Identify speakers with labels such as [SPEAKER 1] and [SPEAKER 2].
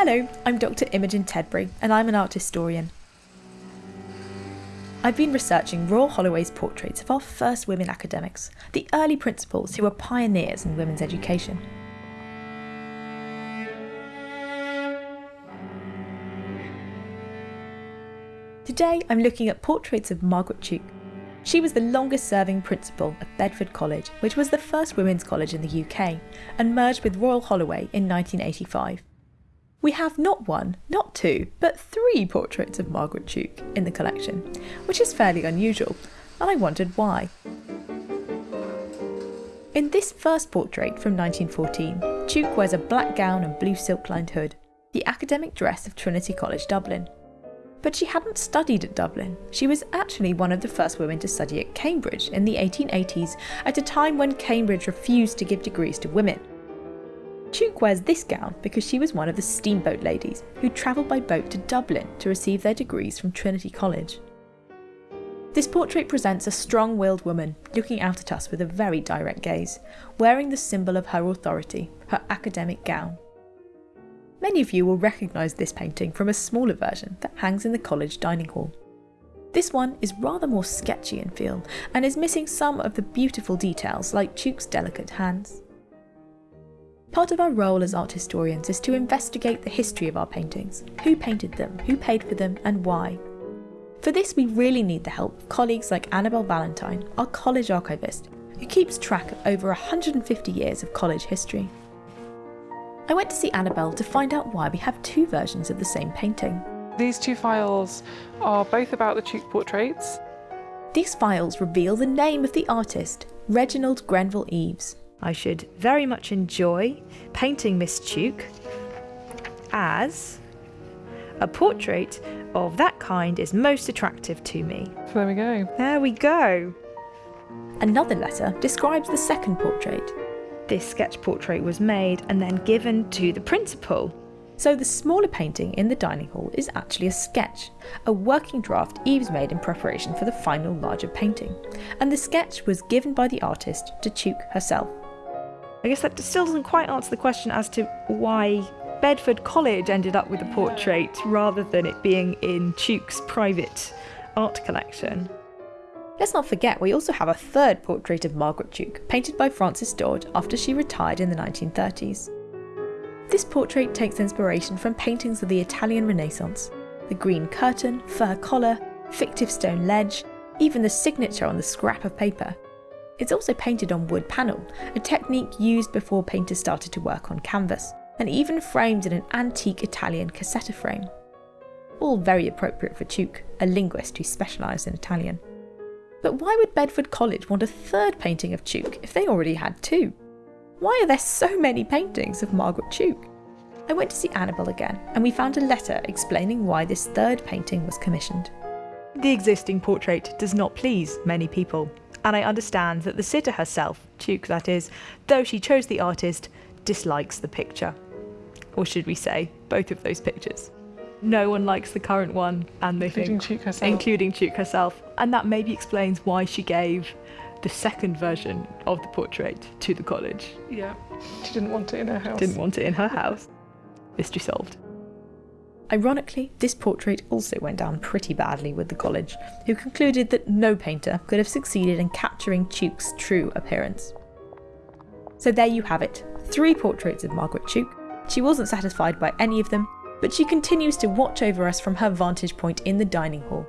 [SPEAKER 1] Hello, I'm Dr. Imogen Tedbury, and I'm an art historian. I've been researching Royal Holloway's portraits of our first women academics, the early principals who were pioneers in women's education. Today I'm looking at portraits of Margaret Tuke. She was the longest serving principal of Bedford College, which was the first women's college in the UK, and merged with Royal Holloway in 1985. We have not one, not two, but three portraits of Margaret Tuke in the collection, which is fairly unusual, and I wondered why. In this first portrait from 1914, Tuke wears a black gown and blue silk lined hood, the academic dress of Trinity College Dublin. But she hadn't studied at Dublin. She was actually one of the first women to study at Cambridge in the 1880s, at a time when Cambridge refused to give degrees to women. Tuke wears this gown because she was one of the steamboat ladies who travelled by boat to Dublin to receive their degrees from Trinity College. This portrait presents a strong willed woman looking out at us with a very direct gaze, wearing the symbol of her authority, her academic gown. Many of you will recognise this painting from a smaller version that hangs in the college dining hall. This one is rather more sketchy in feel and is missing some of the beautiful details like Tuke's delicate hands. Part of our role as art historians is to investigate the history of our paintings, who painted them, who paid for them and why. For this we really need the help of colleagues like Annabel Valentine, our college archivist, who keeps track of over 150 years of college history. I went to see Annabel to find out why we have two versions of the same painting.
[SPEAKER 2] These two files are both about the Tuke portraits.
[SPEAKER 1] These files reveal the name of the artist, Reginald Grenville Eves.
[SPEAKER 3] I should very much enjoy painting Miss Tuke as a portrait of that kind is most attractive to me.
[SPEAKER 2] So there we go.
[SPEAKER 3] There we go.
[SPEAKER 1] Another letter describes the second portrait.
[SPEAKER 3] This sketch portrait was made and then given to the principal.
[SPEAKER 1] So the smaller painting in the dining hall is actually a sketch, a working draft Eves made in preparation for the final larger painting, and the sketch was given by the artist to Tuke herself.
[SPEAKER 3] I guess that still doesn't quite answer the question as to why Bedford College ended up with a portrait rather than it being in Tuke's private art collection.
[SPEAKER 1] Let's not forget we also have a third portrait of Margaret Tuke, painted by Francis Dodd after she retired in the 1930s. This portrait takes inspiration from paintings of the Italian Renaissance. The green curtain, fur collar, fictive stone ledge, even the signature on the scrap of paper. It's also painted on wood panel, a technique used before painters started to work on canvas, and even framed in an antique Italian cassetta frame. All very appropriate for Tuke, a linguist who specialised in Italian. But why would Bedford College want a third painting of Tuke if they already had two? Why are there so many paintings of Margaret Tuke? I went to see Annabel again, and we found a letter explaining why this third painting was commissioned.
[SPEAKER 3] The existing portrait does not please many people, and I understand that the sitter herself, Tuke that is, though she chose the artist, dislikes the picture. Or should we say, both of those pictures. No one likes the current one, and they
[SPEAKER 2] Including
[SPEAKER 3] think,
[SPEAKER 2] Tuke herself.
[SPEAKER 3] including Tuke herself, and that maybe explains why she gave the second version of the portrait to the college.
[SPEAKER 2] Yeah. She didn't want it in her house.
[SPEAKER 3] Didn't want it in her house. Mystery solved.
[SPEAKER 1] Ironically, this portrait also went down pretty badly with the college, who concluded that no painter could have succeeded in capturing Tuke's true appearance. So there you have it, three portraits of Margaret Tuke. She wasn't satisfied by any of them, but she continues to watch over us from her vantage point in the dining hall,